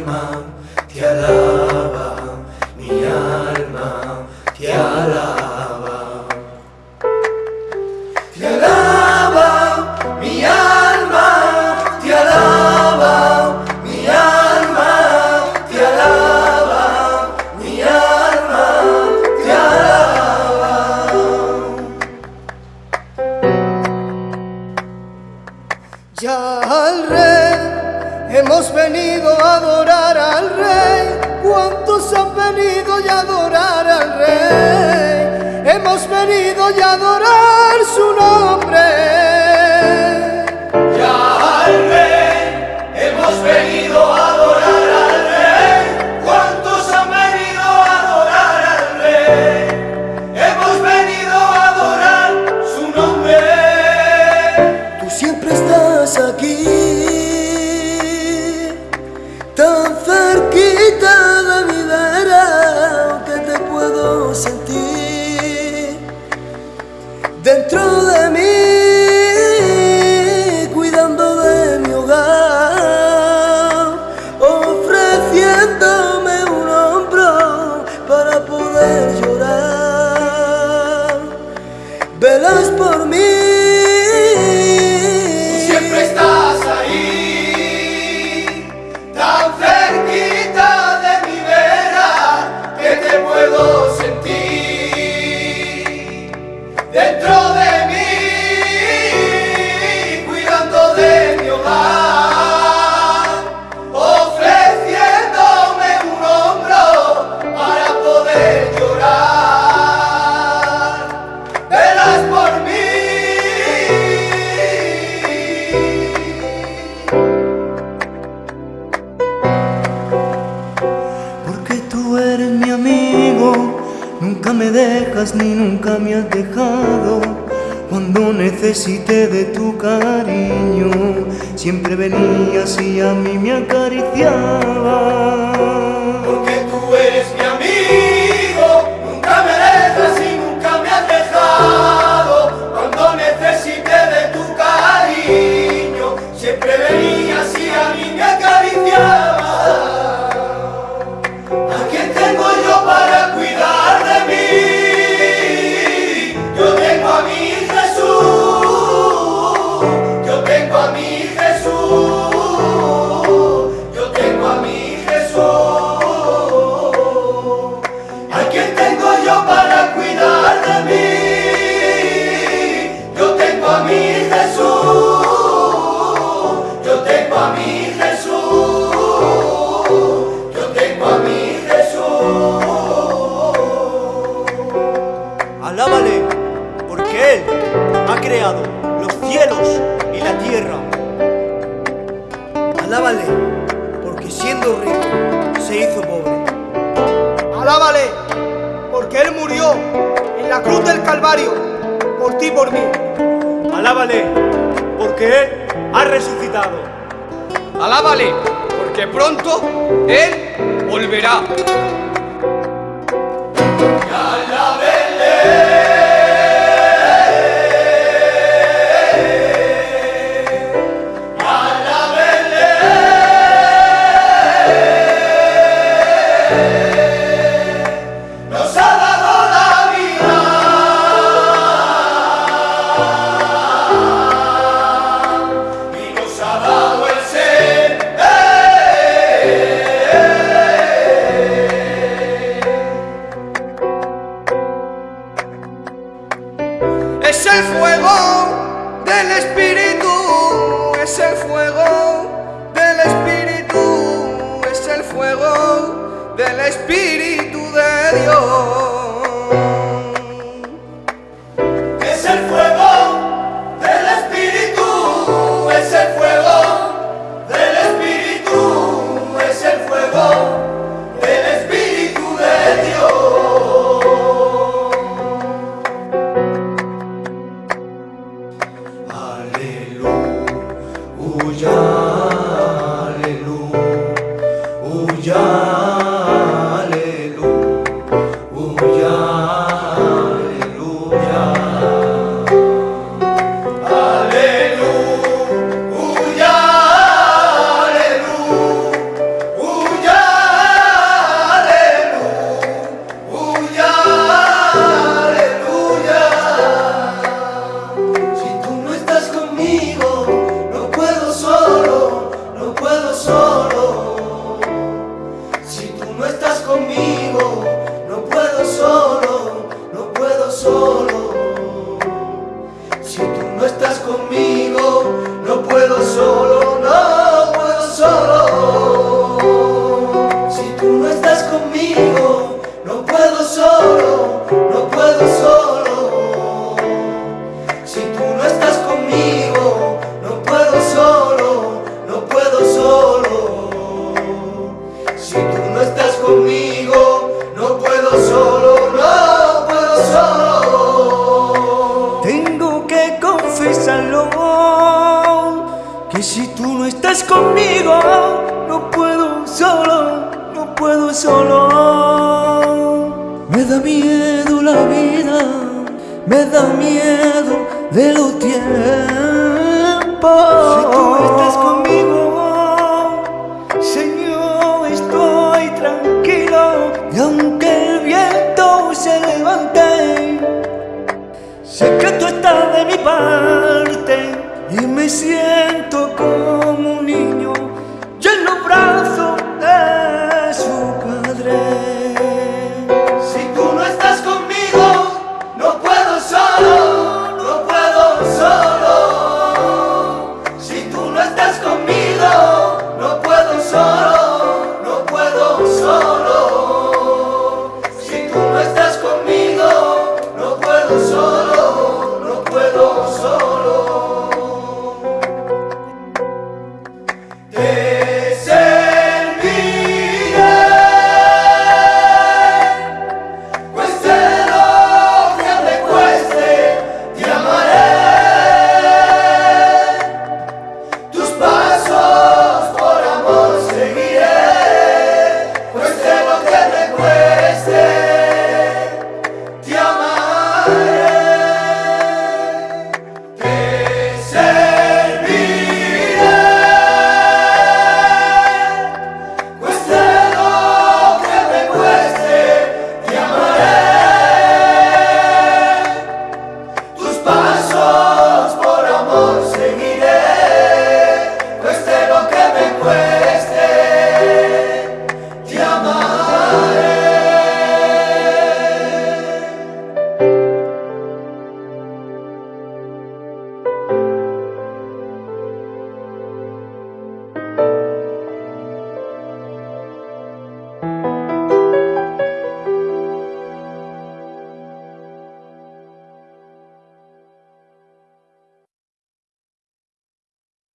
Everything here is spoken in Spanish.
alma te alaba, mi alma. pecado esperas por mim. ni nunca me has dejado. Cuando necesité de tu cariño Siempre venías y a mí me acariciabas. del Calvario, por ti y por mí. Alábale, porque Él ha resucitado. Alábale, porque pronto Él volverá. el fuego del Espíritu, es el fuego del Espíritu, es el fuego del Espíritu de Dios. Es el fuego. Oh, hallelujah. Puedo solo. Me da miedo la vida, me da miedo de los tiempos. Si tú estás conmigo, Señor, estoy tranquilo. Y aunque el viento se levante, sé que tú estás de mi parte y me siento